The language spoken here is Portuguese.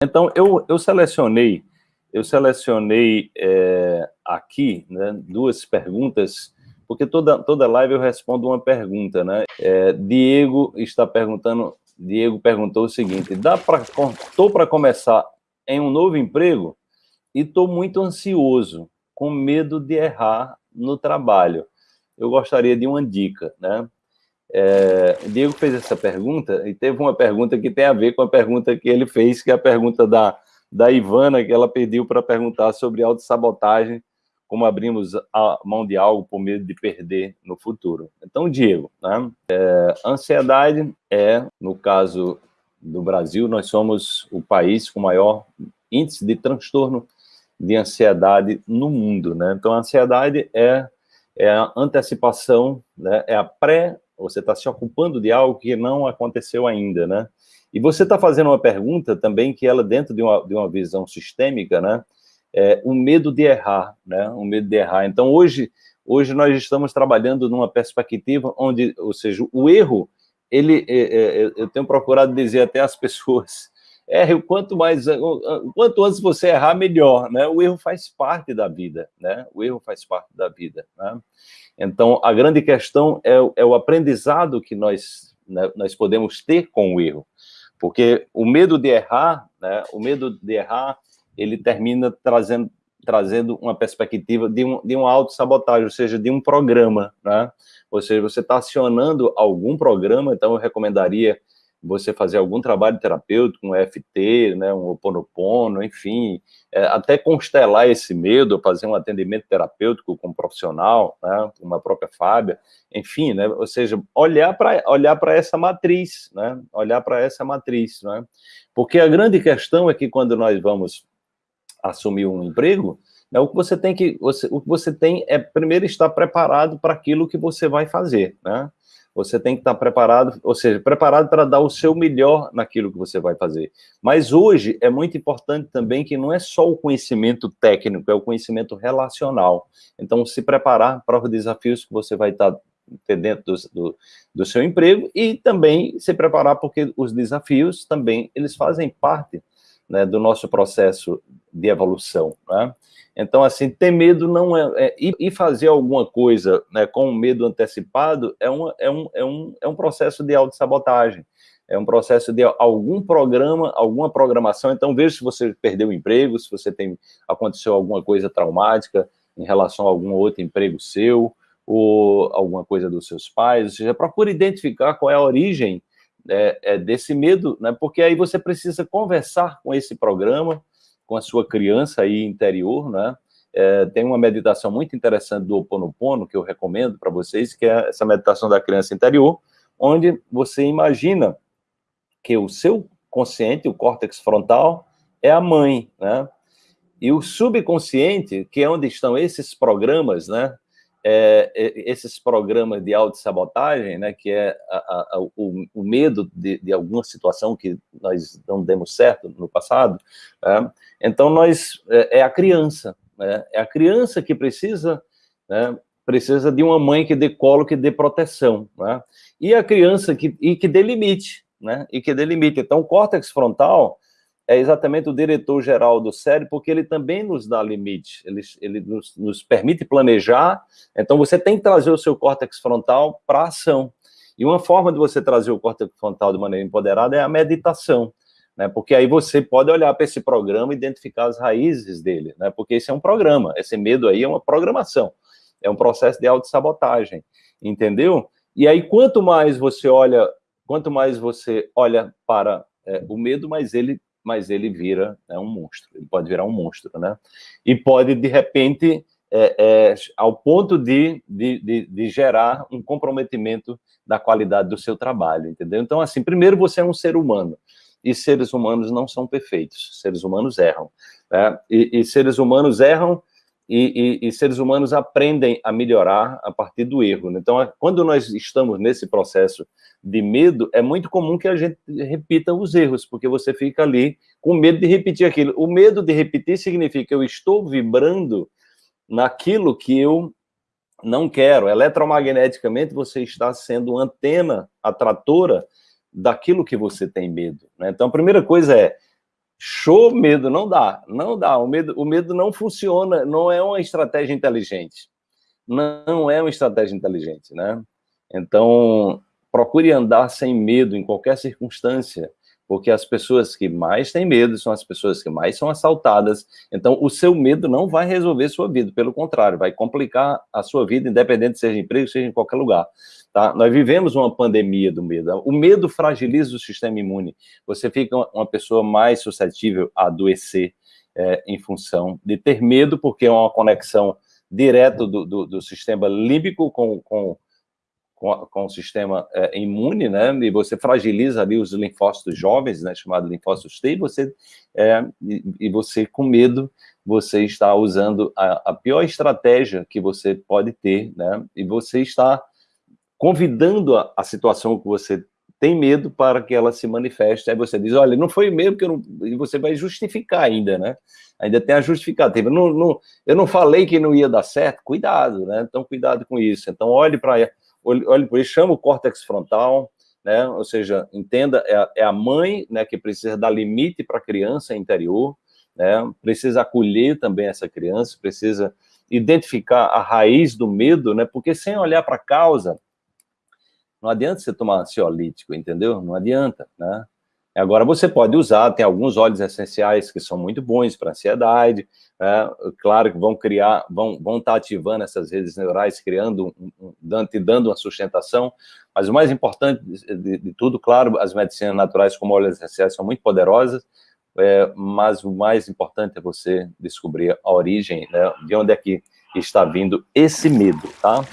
Então, eu, eu selecionei, eu selecionei é, aqui né, duas perguntas, porque toda, toda live eu respondo uma pergunta, né? É, Diego está perguntando, Diego perguntou o seguinte, dá para, estou para começar em um novo emprego e estou muito ansioso, com medo de errar no trabalho. Eu gostaria de uma dica, né? É, o Diego fez essa pergunta e teve uma pergunta que tem a ver com a pergunta que ele fez, que é a pergunta da, da Ivana, que ela pediu para perguntar sobre autossabotagem, como abrimos a mão de algo por medo de perder no futuro. Então, Diego, né, é, ansiedade é, no caso do Brasil, nós somos o país com maior índice de transtorno de ansiedade no mundo. Né? Então, a ansiedade é, é a antecipação, né, é a pré você está se ocupando de algo que não aconteceu ainda, né? E você está fazendo uma pergunta também que ela, dentro de uma, de uma visão sistêmica, né? É, o medo de errar, né? O medo de errar. Então, hoje, hoje nós estamos trabalhando numa perspectiva onde, ou seja, o erro, ele, é, é, é eu tenho procurado dizer até às pessoas, erre o quanto mais, quanto antes você errar, melhor, né? O erro faz parte da vida, né? O erro faz parte da vida, né? Então, a grande questão é, é o aprendizado que nós, né, nós podemos ter com o erro. Porque o medo de errar, né, o medo de errar, ele termina trazendo, trazendo uma perspectiva de, um, de uma autossabotagem, ou seja, de um programa, né? Ou seja, você está acionando algum programa, então eu recomendaria você fazer algum trabalho terapêutico, um EFT, né, um Oponopono, enfim, é, até constelar esse medo, fazer um atendimento terapêutico com um profissional, né, uma própria Fábia, enfim, né, ou seja, olhar para olhar essa matriz, né, olhar para essa matriz, né, porque a grande questão é que quando nós vamos assumir um emprego, né, o que você tem que, você, o que você tem é primeiro estar preparado para aquilo que você vai fazer, né, você tem que estar preparado, ou seja, preparado para dar o seu melhor naquilo que você vai fazer. Mas hoje é muito importante também que não é só o conhecimento técnico, é o conhecimento relacional. Então, se preparar para os desafios que você vai estar dentro do, do, do seu emprego e também se preparar porque os desafios também, eles fazem parte né, do nosso processo de evolução, né? Então, assim, ter medo não é... é e, fazer alguma coisa né, com medo antecipado é, uma, é, um, é, um, é um processo de autossabotagem. É um processo de algum programa, alguma programação. Então, veja se você perdeu o emprego, se você tem... Aconteceu alguma coisa traumática em relação a algum outro emprego seu, ou alguma coisa dos seus pais. Ou seja, procure identificar qual é a origem é, é, desse medo, né? porque aí você precisa conversar com esse programa, com a sua criança aí interior, né? É, tem uma meditação muito interessante do Ho Oponopono, que eu recomendo para vocês, que é essa meditação da criança interior, onde você imagina que o seu consciente, o córtex frontal, é a mãe, né? E o subconsciente, que é onde estão esses programas, né? É, é, esses programas de autossabotagem, né, que é a, a, o, o, medo de, de, alguma situação que nós não demos certo no passado, né, então nós, é, é a criança, né, é a criança que precisa, né, precisa de uma mãe que dê colo, que dê proteção, né, e a criança que, e que dê limite, né, e que dê limite. Então o córtex frontal, é exatamente o diretor-geral do cérebro, porque ele também nos dá limite, ele, ele nos, nos, permite planejar, então você tem que trazer o seu córtex frontal para ação. E uma forma de você trazer o córtex frontal de maneira empoderada é a meditação, né? porque aí você pode olhar para esse programa e identificar as raízes dele, né? porque esse é um programa, esse medo aí é uma programação, é um processo de autossabotagem, entendeu? E aí quanto mais você olha, quanto mais você olha para é, o medo, mais ele mas ele vira né, um monstro, ele pode virar um monstro, né? E pode, de repente, é, é, ao ponto de, de, de, de, gerar um comprometimento da qualidade do seu trabalho, entendeu? Então, assim, primeiro você é um ser humano, e seres humanos não são perfeitos, seres humanos erram, né? e, e seres humanos erram e, e, e, seres humanos aprendem a melhorar a partir do erro. Né? Então, quando nós estamos nesse processo de medo, é muito comum que a gente repita os erros, porque você fica ali com medo de repetir aquilo. O medo de repetir significa eu estou vibrando naquilo que eu não quero. Eletromagneticamente, você está sendo antena atratora daquilo que você tem medo. Né? Então, a primeira coisa é Show, medo, não dá, não dá. O medo, o medo não funciona, não é uma estratégia inteligente. Não é uma estratégia inteligente, né? Então, procure andar sem medo em qualquer circunstância, porque as pessoas que mais têm medo são as pessoas que mais são assaltadas. Então, o seu medo não vai resolver sua vida, pelo contrário, vai complicar a sua vida, independente seja emprego, seja em qualquer lugar. Tá? Nós vivemos uma pandemia do medo. O medo fragiliza o sistema imune. Você fica uma pessoa mais suscetível a adoecer é, em função de ter medo, porque é uma conexão direta do, do, do sistema límbico com, com, com, com o sistema é, imune, né? E você fragiliza ali os linfócitos jovens, né? Chamado linfócitos T, e você, é, e, e você com medo, você está usando a, a pior estratégia que você pode ter, né? E você está convidando a, a, situação que você tem medo para que ela se manifeste. Aí você diz, olha, não foi medo que eu não... E você vai justificar ainda, né? Ainda tem a justificativa. Não, não, eu não falei que não ia dar certo. Cuidado, né? Então, cuidado com isso. Então, olhe para olhe, por isso, chama o córtex frontal, né? Ou seja, entenda, é a, é a mãe né, que precisa dar limite para a criança interior, né? Precisa acolher também essa criança, precisa identificar a raiz do medo, né? Porque sem olhar para a causa, não adianta você tomar ansiolítico, entendeu? Não adianta, né? Agora, você pode usar, tem alguns óleos essenciais que são muito bons para ansiedade, né? claro que vão criar, vão, vão estar tá ativando essas redes neurais, criando, dando, dando uma sustentação, mas o mais importante de, de, tudo, claro, as medicinas naturais como óleos essenciais são muito poderosas, é, mas o mais importante é você descobrir a origem, né? de onde é que está vindo esse medo, tá?